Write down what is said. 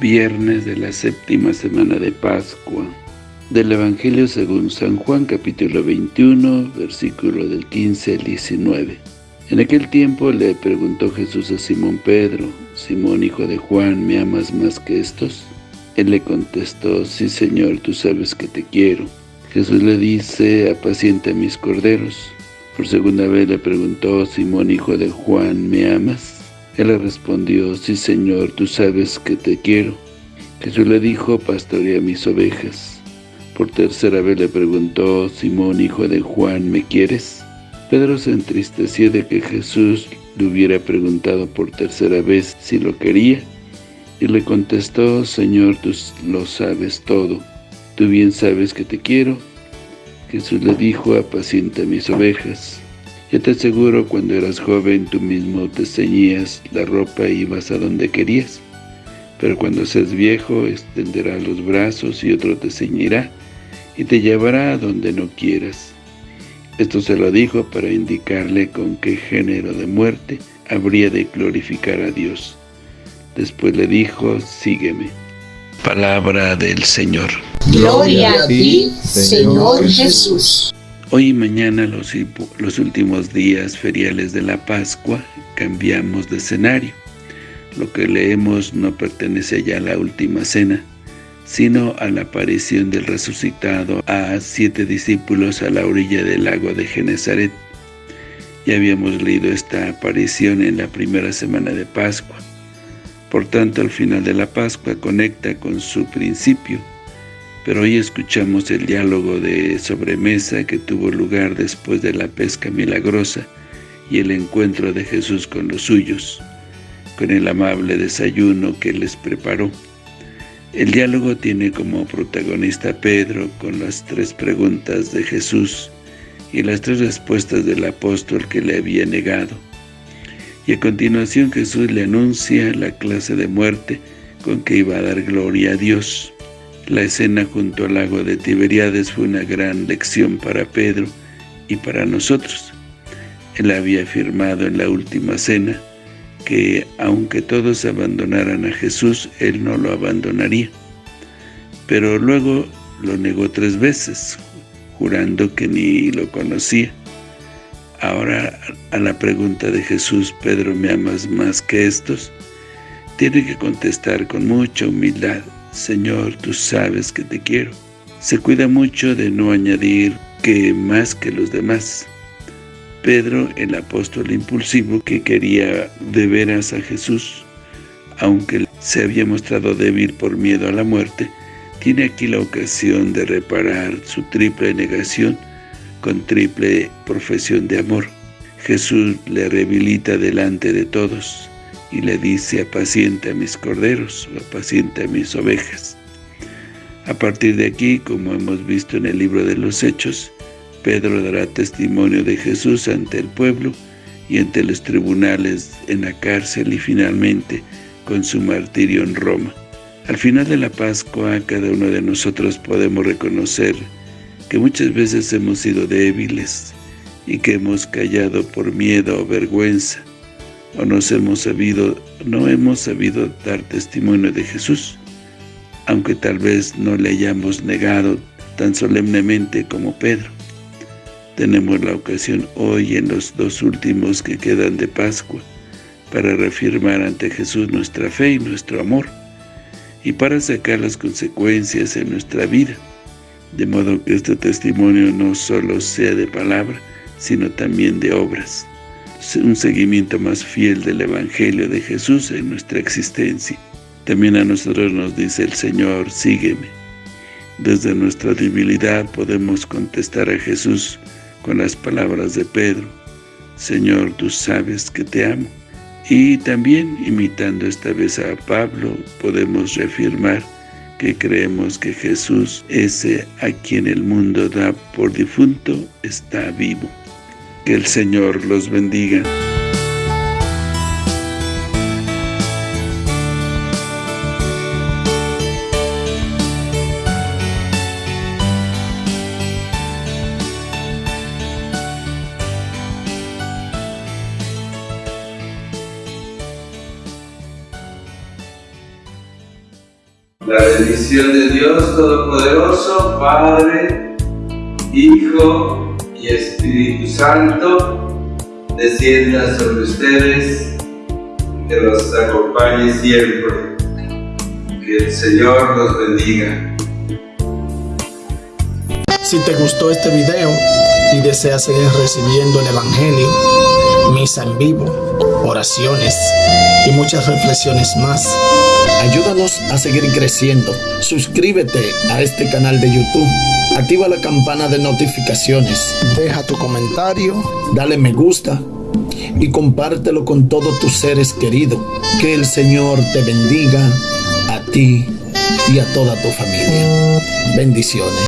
viernes de la séptima semana de Pascua. Del Evangelio según San Juan, capítulo 21, versículo del 15 al 19. En aquel tiempo le preguntó Jesús a Simón Pedro, Simón hijo de Juan, ¿me amas más que estos? Él le contestó, sí Señor, tú sabes que te quiero. Jesús le dice, apacienta mis corderos. Por segunda vez le preguntó, Simón hijo de Juan, ¿me amas? Él le respondió, sí Señor, tú sabes que te quiero. Jesús le dijo, pastorea mis ovejas. Por tercera vez le preguntó, Simón, hijo de Juan, ¿me quieres? Pedro se entristeció de que Jesús le hubiera preguntado por tercera vez si lo quería, y le contestó, Señor, tú lo sabes todo, tú bien sabes que te quiero. Jesús le dijo, apacienta mis ovejas. Yo te aseguro, cuando eras joven, tú mismo te ceñías la ropa y ibas a donde querías. Pero cuando seas viejo, extenderás los brazos y otro te ceñirá y te llevará a donde no quieras. Esto se lo dijo para indicarle con qué género de muerte habría de glorificar a Dios. Después le dijo, sígueme. Palabra del Señor. Gloria a ti, Señor Jesús. Hoy y mañana, los, últimos días feriales de la Pascua, cambiamos de escenario. Lo que leemos no pertenece ya a la última cena, sino a la aparición del resucitado a siete discípulos a la orilla del lago de Genezaret. Ya habíamos leído esta aparición en la primera semana de Pascua. Por tanto, al final de la Pascua conecta con su principio, pero hoy escuchamos el diálogo de sobremesa que tuvo lugar después de la pesca milagrosa y el encuentro de Jesús con los suyos, con el amable desayuno que les preparó. El diálogo tiene como protagonista a Pedro con las tres preguntas de Jesús y las tres respuestas del apóstol que le había negado. Y a continuación Jesús le anuncia la clase de muerte con que iba a dar gloria a Dios. La escena junto al lago de Tiberíades fue una gran lección para Pedro y para nosotros. Él había afirmado en la última cena que aunque todos abandonaran a Jesús, Él no lo abandonaría. Pero luego lo negó tres veces, jurando que ni lo conocía. Ahora, a la pregunta de Jesús, Pedro, ¿me amas más que estos? Tiene que contestar con mucha humildad, Señor, tú sabes que te quiero. Se cuida mucho de no añadir que más que los demás. Pedro, el apóstol impulsivo que quería de veras a Jesús, aunque se había mostrado débil por miedo a la muerte, tiene aquí la ocasión de reparar su triple negación con triple profesión de amor. Jesús le rehabilita delante de todos y le dice, apacienta a mis corderos, apacienta a mis ovejas. A partir de aquí, como hemos visto en el libro de los Hechos, Pedro dará testimonio de Jesús ante el pueblo y ante los tribunales en la cárcel y finalmente con su martirio en Roma. Al final de la Pascua, cada uno de nosotros podemos reconocer que muchas veces hemos sido débiles y que hemos callado por miedo o vergüenza, o nos hemos sabido, no hemos sabido dar testimonio de Jesús, aunque tal vez no le hayamos negado tan solemnemente como Pedro. Tenemos la ocasión hoy en los dos últimos que quedan de Pascua para reafirmar ante Jesús nuestra fe y nuestro amor y para sacar las consecuencias en nuestra vida, de modo que este testimonio no solo sea de palabra, sino también de obras un seguimiento más fiel del Evangelio de Jesús en nuestra existencia. También a nosotros nos dice el Señor, sígueme. Desde nuestra debilidad podemos contestar a Jesús con las palabras de Pedro, Señor, tú sabes que te amo. Y también, imitando esta vez a Pablo, podemos reafirmar que creemos que Jesús, ese a quien el mundo da por difunto, está vivo. Que el Señor los bendiga. La bendición de Dios Todopoderoso, Padre, Hijo y Espíritu Santo, descienda sobre ustedes, que los acompañe siempre. Que el Señor los bendiga. Si te gustó este video y deseas seguir recibiendo el Evangelio, misa en vivo, oraciones y muchas reflexiones más, ayúdanos a seguir creciendo. Suscríbete a este canal de YouTube. Activa la campana de notificaciones. Deja tu comentario, dale me gusta y compártelo con todos tus seres queridos. Que el Señor te bendiga a ti y a toda tu familia. Bendiciones.